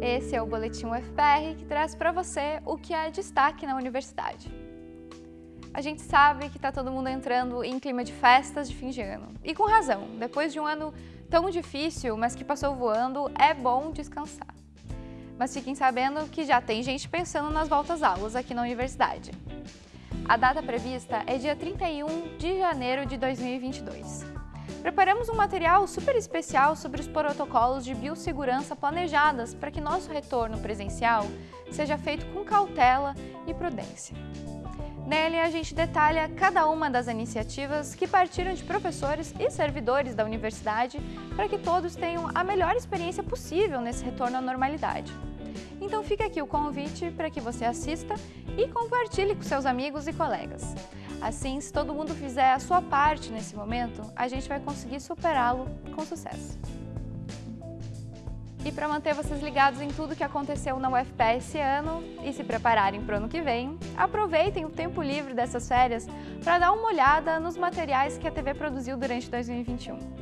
Esse é o Boletim UFPR que traz para você o que é destaque na universidade. A gente sabe que está todo mundo entrando em clima de festas de fim de ano. E com razão, depois de um ano tão difícil, mas que passou voando, é bom descansar. Mas fiquem sabendo que já tem gente pensando nas voltas aulas aqui na universidade. A data prevista é dia 31 de janeiro de 2022. Preparamos um material super especial sobre os protocolos de biossegurança planejadas para que nosso retorno presencial seja feito com cautela e prudência. Nele, a gente detalha cada uma das iniciativas que partiram de professores e servidores da universidade para que todos tenham a melhor experiência possível nesse retorno à normalidade. Então fica aqui o convite para que você assista e compartilhe com seus amigos e colegas. Assim, se todo mundo fizer a sua parte nesse momento, a gente vai conseguir superá-lo com sucesso. E para manter vocês ligados em tudo que aconteceu na UFPE esse ano e se prepararem para o ano que vem, aproveitem o tempo livre dessas férias para dar uma olhada nos materiais que a TV produziu durante 2021.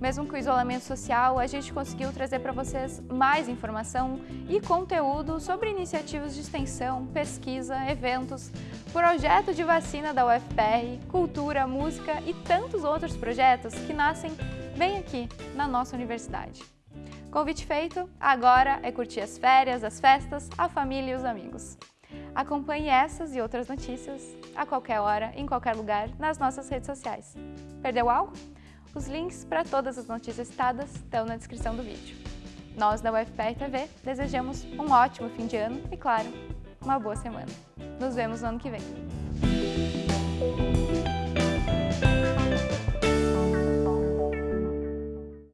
Mesmo com o isolamento social, a gente conseguiu trazer para vocês mais informação e conteúdo sobre iniciativas de extensão, pesquisa, eventos, projeto de vacina da UFPR, cultura, música e tantos outros projetos que nascem bem aqui, na nossa universidade. Convite feito, agora é curtir as férias, as festas, a família e os amigos. Acompanhe essas e outras notícias a qualquer hora, em qualquer lugar, nas nossas redes sociais. Perdeu algo? Os links para todas as notícias citadas estão na descrição do vídeo. Nós da UFPR TV desejamos um ótimo fim de ano e, claro, uma boa semana. Nos vemos no ano que vem.